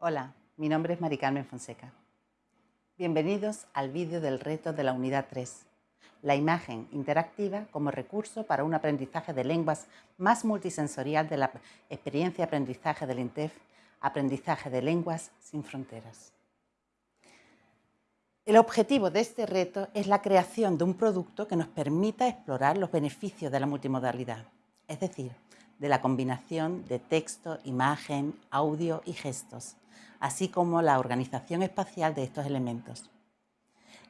Hola, mi nombre es Mari Carmen Fonseca. Bienvenidos al vídeo del reto de la unidad 3, la imagen interactiva como recurso para un aprendizaje de lenguas más multisensorial de la experiencia aprendizaje del INTEF, aprendizaje de lenguas sin fronteras. El objetivo de este reto es la creación de un producto que nos permita explorar los beneficios de la multimodalidad, es decir, de la combinación de texto, imagen, audio y gestos, así como la organización espacial de estos elementos.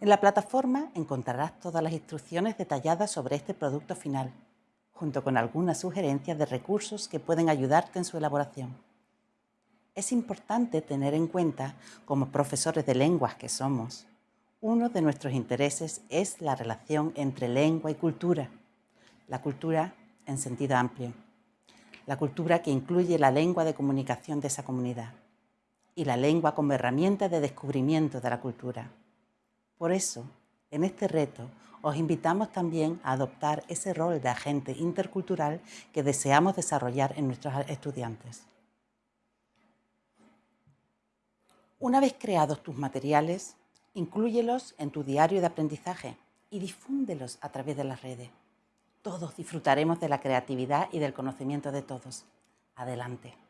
En la plataforma encontrarás todas las instrucciones detalladas sobre este producto final, junto con algunas sugerencias de recursos que pueden ayudarte en su elaboración. Es importante tener en cuenta, como profesores de lenguas que somos, uno de nuestros intereses es la relación entre lengua y cultura, la cultura en sentido amplio, la cultura que incluye la lengua de comunicación de esa comunidad y la lengua como herramienta de descubrimiento de la cultura. Por eso, en este reto, os invitamos también a adoptar ese rol de agente intercultural que deseamos desarrollar en nuestros estudiantes. Una vez creados tus materiales, inclúyelos en tu diario de aprendizaje y difúndelos a través de las redes. Todos disfrutaremos de la creatividad y del conocimiento de todos. Adelante.